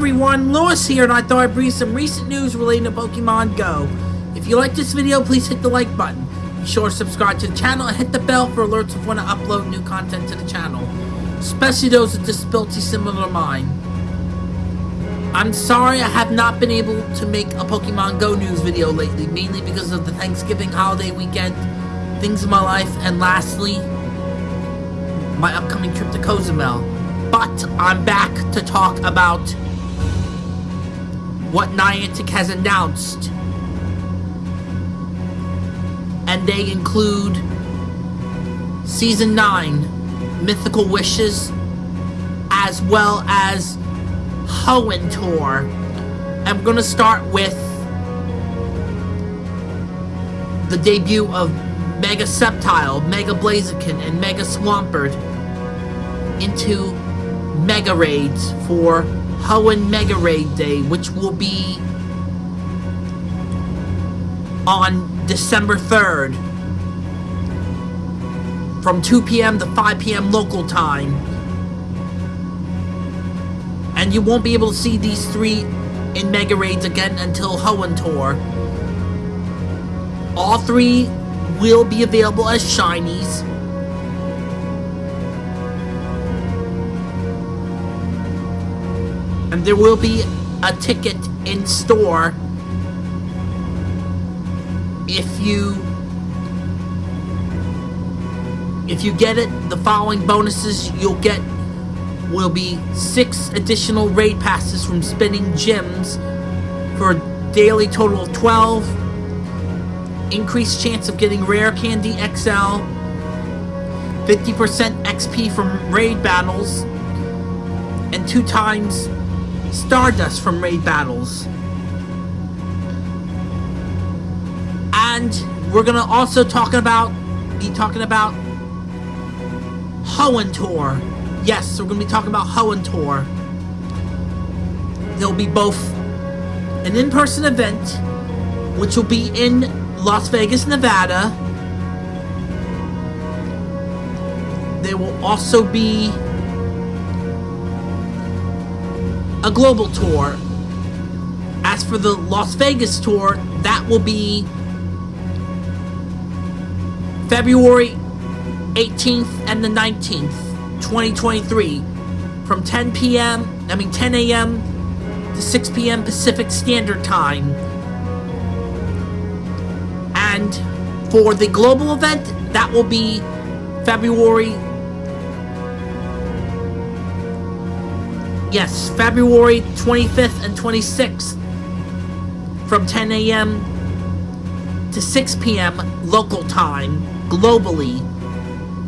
everyone, Lewis here, and I thought I'd bring you some recent news relating to Pokemon Go. If you like this video, please hit the like button. Be sure to subscribe to the channel and hit the bell for alerts of when I upload new content to the channel, especially those with disabilities similar to mine. I'm sorry I have not been able to make a Pokemon Go news video lately, mainly because of the Thanksgiving holiday weekend, things in my life, and lastly, my upcoming trip to Cozumel. But I'm back to talk about what Niantic has announced. And they include Season 9, Mythical Wishes, as well as Hoenn Tour. I'm gonna start with the debut of Mega Sceptile, Mega Blaziken, and Mega Swampert into Mega Raids for Hoenn Mega Raid Day, which will be on December 3rd from 2 p.m. to 5 p.m. local time. And you won't be able to see these three in Mega Raids again until Hoenn Tour. All three will be available as shinies. And there will be a ticket in store if you if you get it the following bonuses you'll get will be six additional raid passes from spinning gems for a daily total of 12 increased chance of getting rare candy XL 50% XP from raid battles. And two times Stardust from raid battles. And we're gonna also talk about be talking about Hoenn Tour. Yes, we're gonna be talking about Hoenn Tour. There'll be both an in-person event, which will be in Las Vegas, Nevada. There will also be a global tour. As for the Las Vegas tour, that will be February 18th and the 19th, 2023, from 10 p.m., I mean 10 a.m. to 6 p.m. Pacific Standard Time. And for the global event, that will be February Yes, February 25th and 26th from 10 a.m. to 6 p.m. local time globally.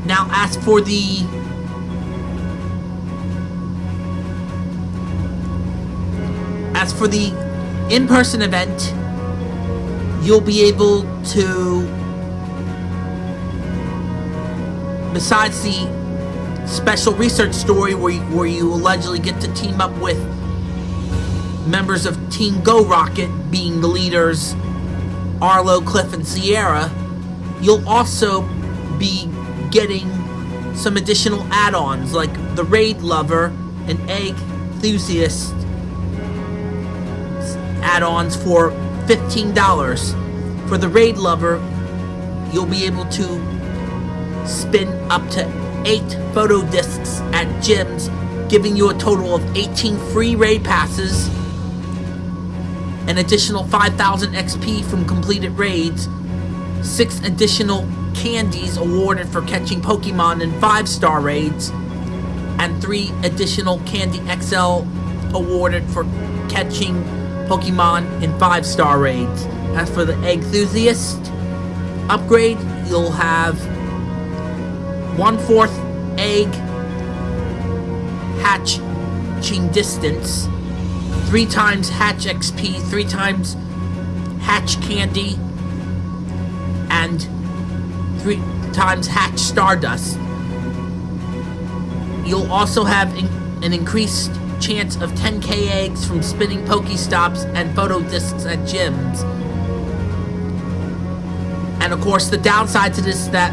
Now, as for the as for the in-person event, you'll be able to besides the special research story where you, where you allegedly get to team up with members of Team Go Rocket, being the leaders Arlo, Cliff, and Sierra, you'll also be getting some additional add-ons like the Raid Lover and Egg Enthusiast add-ons for $15. For the Raid Lover, you'll be able to spin up to 8 photo discs at gyms, giving you a total of 18 free raid passes, an additional 5,000 XP from completed raids, 6 additional candies awarded for catching Pokemon in 5-star raids, and 3 additional Candy XL awarded for catching Pokemon in 5-star raids. As for the Enthusiast upgrade, you'll have one-fourth egg hatching distance, three times hatch XP, three times hatch candy, and three times hatch stardust. You'll also have in an increased chance of 10k eggs from spinning Pokestops and photo discs at gyms. And of course, the downside to this is that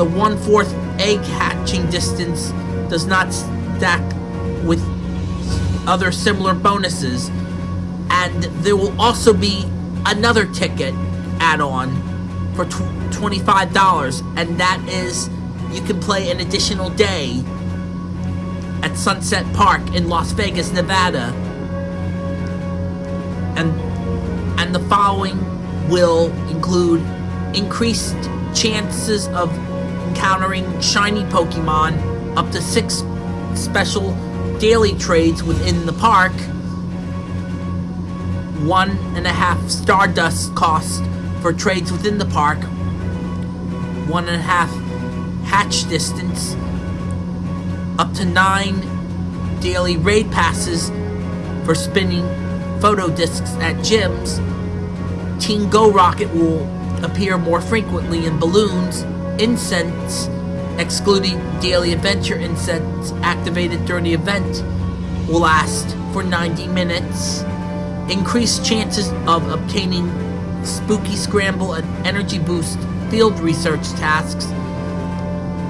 the one-fourth egg hatching distance does not stack with other similar bonuses. And there will also be another ticket add-on for $25 and that is you can play an additional day at Sunset Park in Las Vegas, Nevada. And and the following will include increased chances of encountering shiny Pokemon, up to six special daily trades within the park, one and a half Stardust cost for trades within the park, one and a half hatch distance, up to nine daily raid passes for spinning photo discs at gyms. Team Go Rocket will appear more frequently in balloons, incense, excluding daily adventure incense activated during the event, will last for 90 minutes. Increased chances of obtaining Spooky Scramble and Energy Boost field research tasks.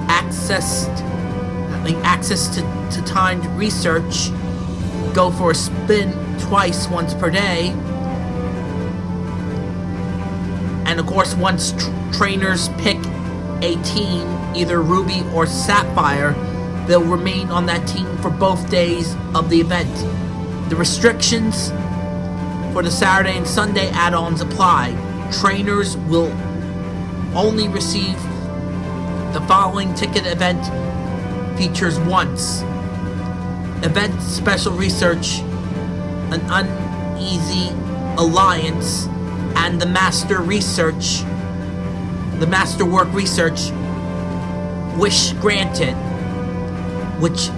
Accessed, access to, to timed research. Go for a spin twice, once per day. And of course, once tr trainers pick a team, either Ruby or Sapphire, they'll remain on that team for both days of the event. The restrictions for the Saturday and Sunday add-ons apply. Trainers will only receive the following ticket event features once. Event Special Research, an Uneasy Alliance, and the Master Research the Masterwork Research Wish Granted, which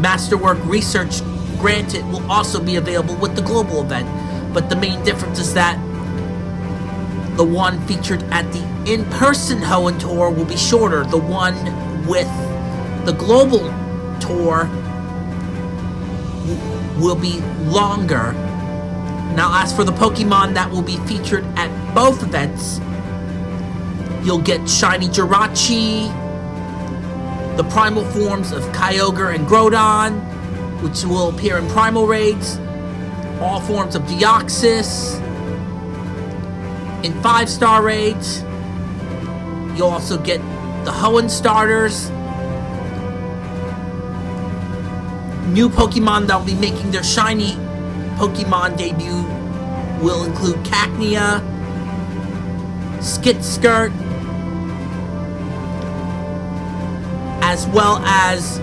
Masterwork Research Granted will also be available with the global event. But the main difference is that the one featured at the in-person Hoenn tour will be shorter. The one with the global tour will be longer. Now as for the Pokemon that will be featured at both events, You'll get Shiny Jirachi, the primal forms of Kyogre and Groudon, which will appear in primal raids, all forms of Deoxys, in 5-star raids. You'll also get the Hoenn starters, new Pokemon that will be making their shiny Pokemon debut will include Cacnea, Skitskirt, as well as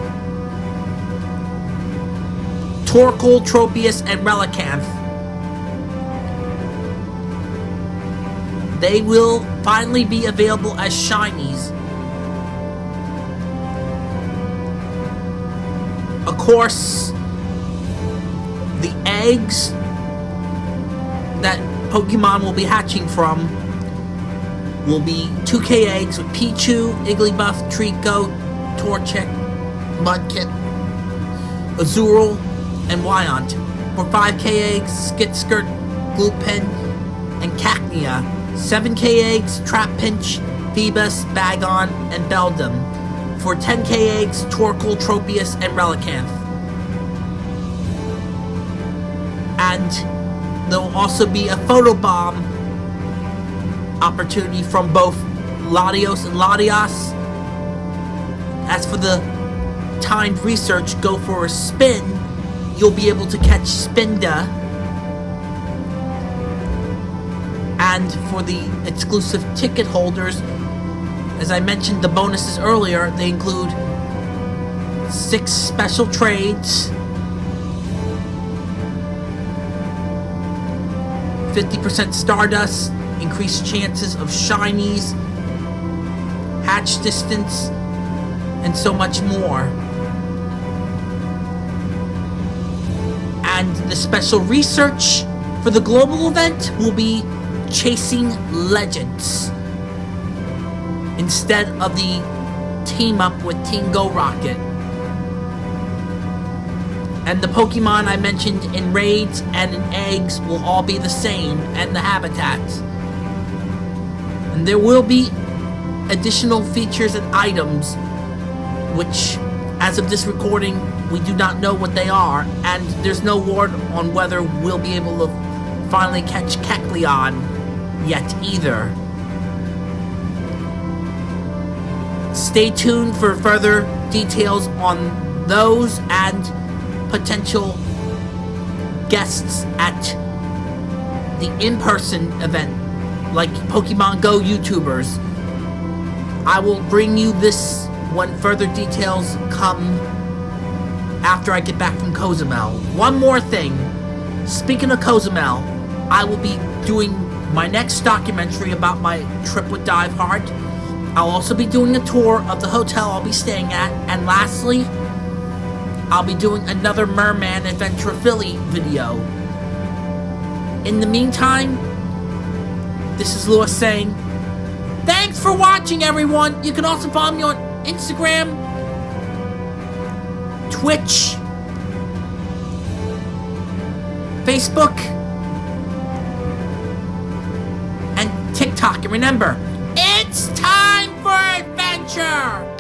Torkoal, Tropius, and Relicanth. They will finally be available as shinies. Of course, the eggs that Pokemon will be hatching from will be 2k eggs with Pichu, Igglybuff, Treecko, Torchic, Mudkip, Azurill, and Wynaut. For 5k eggs, Skitskirt, Gulpin, and Cacnea. 7k eggs, Trapinch, Feebas, Bagon, and Beldum. For 10k eggs, Torkoal, Tropius, and Relicanth. And there will also be a photobomb opportunity from both Latios and Latias as for the timed research, go for a spin, you'll be able to catch Spinda. And for the exclusive ticket holders, as I mentioned the bonuses earlier, they include six special trades, 50% Stardust, increased chances of shinies, hatch distance, and so much more. And the special research for the global event will be Chasing Legends instead of the team up with Team Go Rocket. And the Pokemon I mentioned in raids and in eggs will all be the same, and the habitats. And there will be additional features and items which, as of this recording, we do not know what they are, and there's no word on whether we'll be able to finally catch Kecleon yet either. Stay tuned for further details on those and potential guests at the in-person event, like Pokemon Go YouTubers. I will bring you this when further details come after I get back from Cozumel. One more thing. Speaking of Cozumel, I will be doing my next documentary about my trip with Diveheart. I'll also be doing a tour of the hotel I'll be staying at. And lastly, I'll be doing another Merman Adventure Philly video. In the meantime, this is Lewis saying, Thanks for watching, everyone! You can also follow me on Instagram, Twitch, Facebook, and TikTok. And remember, it's time for adventure!